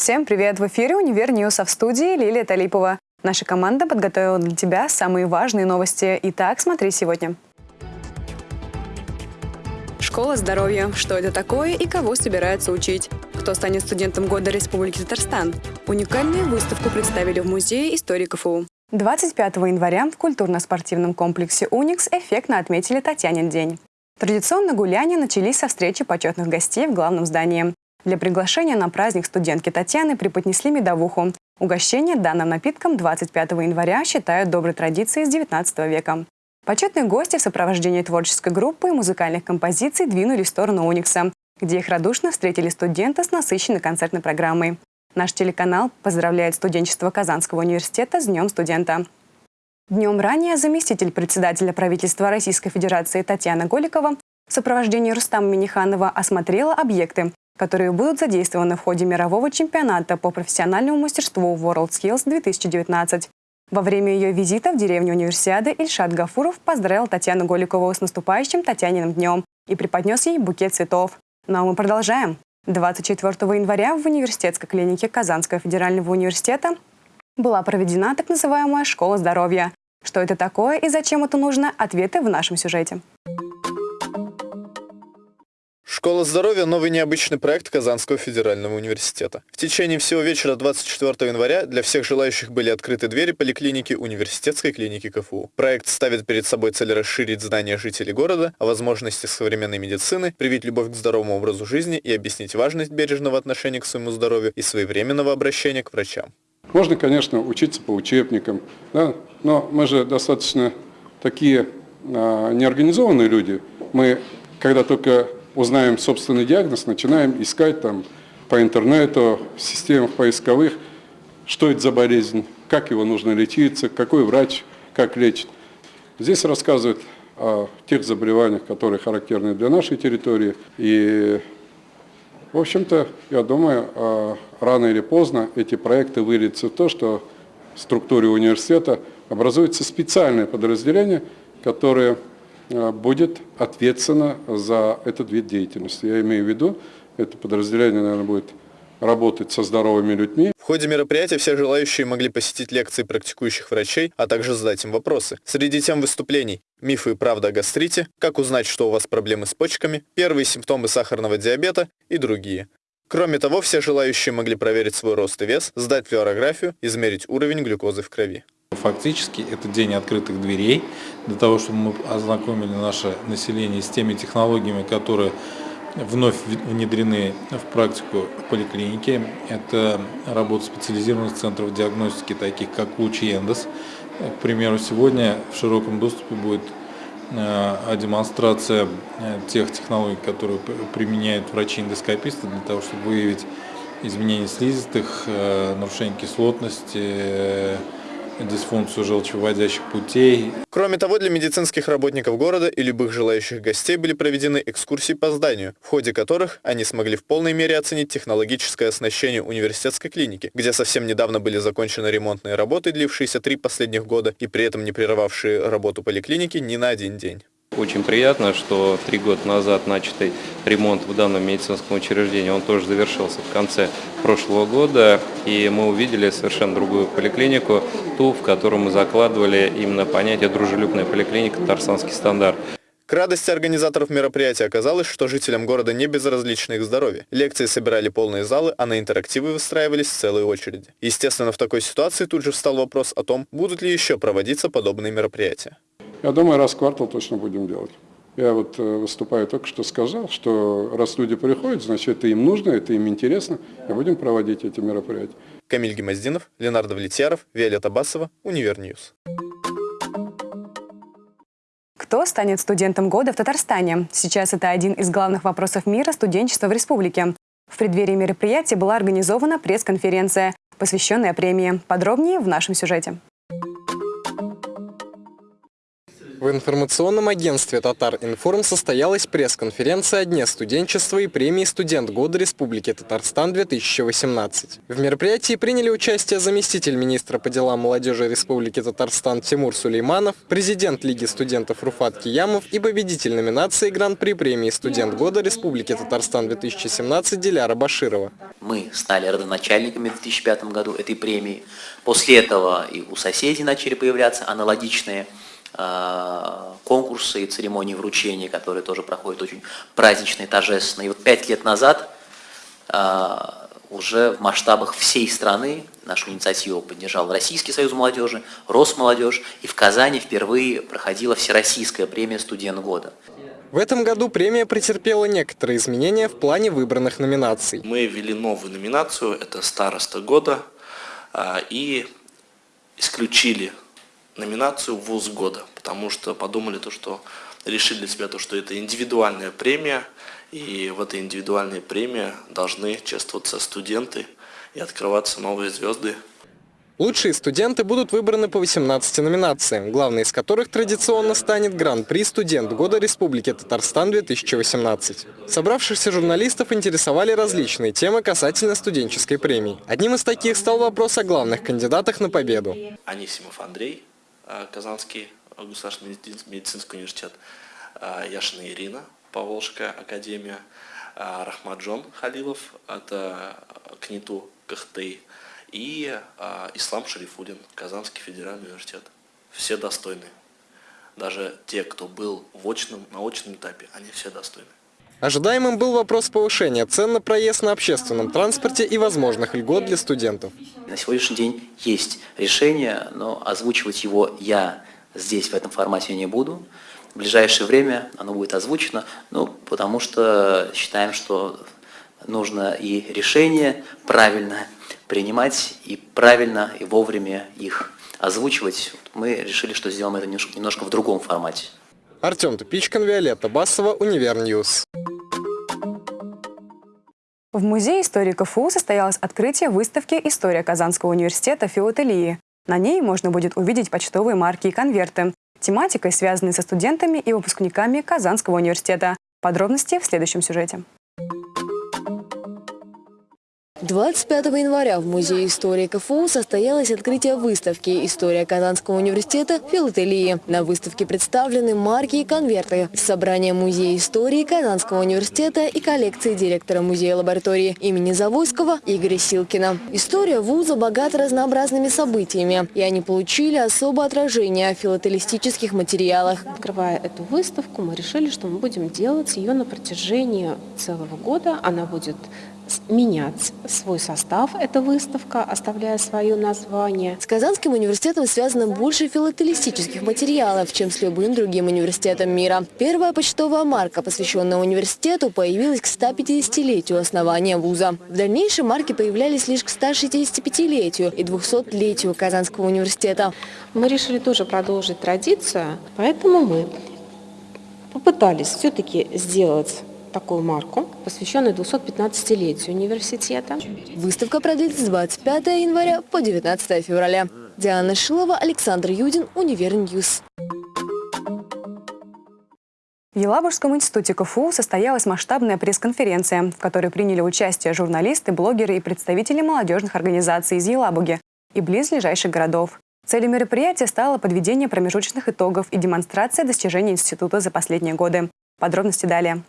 Всем привет! В эфире «Univer News», а в студии Лилия Талипова. Наша команда подготовила для тебя самые важные новости. Итак, смотри сегодня. Школа здоровья. Что это такое и кого собираются учить? Кто станет студентом года Республики Татарстан? Уникальную выставку представили в Музее истории КФУ. 25 января в культурно-спортивном комплексе «Уникс» эффектно отметили Татьянин день. Традиционно гуляния начались со встречи почетных гостей в главном здании. Для приглашения на праздник студентки Татьяны преподнесли медовуху. Угощение данным напитком 25 января считают доброй традицией с 19 века. Почетные гости в сопровождении творческой группы и музыкальных композиций двинулись в сторону Уникса, где их радушно встретили студенты с насыщенной концертной программой. Наш телеканал поздравляет студенчество Казанского университета с Днем студента. Днем ранее заместитель председателя правительства Российской Федерации Татьяна Голикова в сопровождении Рустама Миниханова осмотрела объекты, которые будут задействованы в ходе мирового чемпионата по профессиональному мастерству WorldSkills 2019. Во время ее визита в деревню Универсиады Ильшат Гафуров поздравил Татьяну Голикову с наступающим Татьяниным днем и преподнес ей букет цветов. Ну а мы продолжаем. 24 января в университетской клинике Казанского федерального университета была проведена так называемая «Школа здоровья». Что это такое и зачем это нужно? Ответы в нашем сюжете. Школа здоровья – новый необычный проект Казанского федерального университета. В течение всего вечера 24 января для всех желающих были открыты двери поликлиники университетской клиники КФУ. Проект ставит перед собой цель расширить знания жителей города о возможностях современной медицины, привить любовь к здоровому образу жизни и объяснить важность бережного отношения к своему здоровью и своевременного обращения к врачам. Можно, конечно, учиться по учебникам, да? но мы же достаточно такие а, неорганизованные люди. Мы, когда только узнаем собственный диагноз, начинаем искать там по интернету, в системах поисковых, что это за болезнь, как его нужно лечиться, какой врач, как лечит. Здесь рассказывают о тех заболеваниях, которые характерны для нашей территории. И, в общем-то, я думаю, а, рано или поздно эти проекты выльются в то, что в структуре университета образуется специальное подразделение, которое будет ответственно за этот вид деятельности. Я имею в виду, это подразделение, наверное, будет работать со здоровыми людьми. В ходе мероприятия все желающие могли посетить лекции практикующих врачей, а также задать им вопросы. Среди тем выступлений «Мифы и правда о гастрите», «Как узнать, что у вас проблемы с почками», «Первые симптомы сахарного диабета» и другие. Кроме того, все желающие могли проверить свой рост и вес, сдать флюорографию, измерить уровень глюкозы в крови. Фактически это день открытых дверей для того, чтобы мы ознакомили наше население с теми технологиями, которые вновь внедрены в практику поликлиники. Это работа специализированных центров диагностики, таких как ЛУЧ и Эндос. К примеру, сегодня в широком доступе будет э, демонстрация э, тех технологий, которые применяют врачи-эндоскописты для того, чтобы выявить изменения слизистых, э, нарушение кислотности, дисфункцию желчевыводящих путей. Кроме того, для медицинских работников города и любых желающих гостей были проведены экскурсии по зданию, в ходе которых они смогли в полной мере оценить технологическое оснащение университетской клиники, где совсем недавно были закончены ремонтные работы, длившиеся три последних года и при этом не прерывавшие работу поликлиники ни на один день. Очень приятно, что три года назад начатый ремонт в данном медицинском учреждении, он тоже завершился в конце прошлого года, и мы увидели совершенно другую поликлинику, ту, в которую мы закладывали именно понятие «дружелюбная поликлиника», «Татарстанский стандарт». К радости организаторов мероприятия оказалось, что жителям города не безразлично их здоровье. Лекции собирали полные залы, а на интерактивы выстраивались целые очереди. Естественно, в такой ситуации тут же встал вопрос о том, будут ли еще проводиться подобные мероприятия. Я думаю, раз в квартал точно будем делать. Я вот э, выступаю только что сказал, что раз люди приходят, значит, это им нужно, это им интересно, и будем проводить эти мероприятия. Камиль Гимаздинов, Ленар Давлетьяров, Виолетта Басова, Univer News. Кто станет студентом года в Татарстане? Сейчас это один из главных вопросов мира студенчества в республике. В преддверии мероприятия была организована пресс-конференция, посвященная премии. Подробнее в нашем сюжете. В информационном агентстве «Татар Информ» состоялась пресс-конференция о Дне студенчества и премии «Студент года Республики Татарстан-2018». В мероприятии приняли участие заместитель министра по делам молодежи Республики Татарстан Тимур Сулейманов, президент Лиги студентов Руфат Киямов и победитель номинации Гран-при премии «Студент года Республики Татарстан-2017» Диляра Баширова. Мы стали родоначальниками в 2005 году этой премии. После этого и у соседей начали появляться аналогичные конкурсы и церемонии вручения, которые тоже проходят очень празднично и торжественно. И вот пять лет назад э, уже в масштабах всей страны нашу инициативу поддержал Российский союз молодежи, Росмолодежь, и в Казани впервые проходила Всероссийская премия «Студент года». В этом году премия претерпела некоторые изменения в плане выбранных номинаций. Мы ввели новую номинацию, это «Староста года», э, и исключили номинацию «Вуз года», потому что подумали то, что решили для себя то, что это индивидуальная премия, и в этой индивидуальной премии должны чествоваться студенты и открываться новые звезды. Лучшие студенты будут выбраны по 18 номинациям, главной из которых традиционно станет Гран-при «Студент года Республики Татарстан-2018». Собравшихся журналистов интересовали различные темы касательно студенческой премии. Одним из таких стал вопрос о главных кандидатах на победу. Анисимов Андрей, Казанский государственный медицинский университет, э, Яшина Ирина, Поволжская академия, э, Рахмаджон Халилов, это КНИТУ КХТИ, и Ислам Шарифудин, Казанский федеральный университет. Все достойны. Даже те, кто был в очном, на очном этапе, они все достойны. Ожидаемым был вопрос повышения цен на проезд на общественном транспорте и возможных льгот для студентов. На сегодняшний день есть решение, но озвучивать его я здесь в этом формате не буду. В ближайшее время оно будет озвучено, ну, потому что считаем, что нужно и решение правильно принимать, и правильно, и вовремя их озвучивать. Мы решили, что сделаем это немножко в другом формате. Артем Тупичкин, Виолетта Басова, Univer News. В Музее истории КФУ состоялось открытие выставки «История Казанского университета филателии». На ней можно будет увидеть почтовые марки и конверты, тематикой, связанной со студентами и выпускниками Казанского университета. Подробности в следующем сюжете. 25 января в Музее истории КФУ состоялось открытие выставки «История Казанского университета. Филателии». На выставке представлены марки и конверты с собрания Музея истории Казанского университета и коллекции директора музея лаборатории имени Завойского Игоря Силкина. История вуза богата разнообразными событиями, и они получили особое отражение в филателистических материалах. Открывая эту выставку, мы решили, что мы будем делать ее на протяжении целого года. Она будет менять свой состав, эта выставка, оставляя свое название. С Казанским университетом связано больше филателистических материалов, чем с любым другим университетом мира. Первая почтовая марка, посвященная университету, появилась к 150-летию основания вуза. В дальнейшем марки появлялись лишь к 165-летию и 200-летию Казанского университета. Мы решили тоже продолжить традицию, поэтому мы попытались все-таки сделать такую марку, посвященную 215-летию университета. Выставка продлится с 25 января по 19 февраля. Диана Шилова, Александр Юдин, Univer News. В Елабужском институте КФУ состоялась масштабная пресс-конференция, в которой приняли участие журналисты, блогеры и представители молодежных организаций из Елабуги и близлежащих городов. Целью мероприятия стало подведение промежуточных итогов и демонстрация достижений института за последние годы. Подробности далее.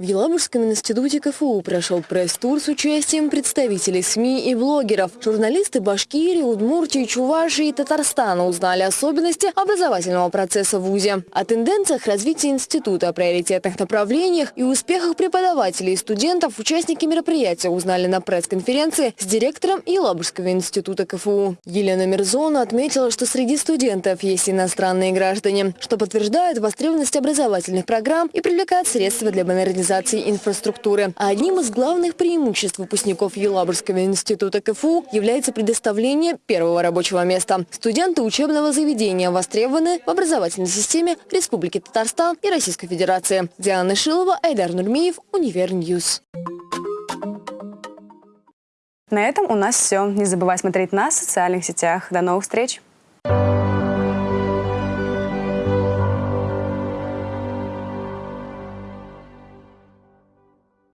В Елабужском институте КФУ прошел пресс-тур с участием представителей СМИ и блогеров. Журналисты Башкирии, Удмуртии, Чувашии и Татарстана узнали особенности образовательного процесса в ВУЗе, о тенденциях развития института, о приоритетных направлениях и успехах преподавателей и студентов участники мероприятия узнали на пресс-конференции с директором Елабужского института КФУ. Елена Мирзона отметила, что среди студентов есть иностранные граждане, что подтверждает востребованность образовательных программ и привлекает средства для модернизации модернизации инфраструктуры. А одним из главных преимуществ выпускников Елабужского института КФУ является предоставление первого рабочего места. Студенты учебного заведения востребованы в образовательной системе Республики Татарстан и Российской Федерации. Диана Шилова, Айдар Нурмиев, Univer News. На этом у нас все. Не забывайте смотреть нас в социальных сетях. До новых встреч!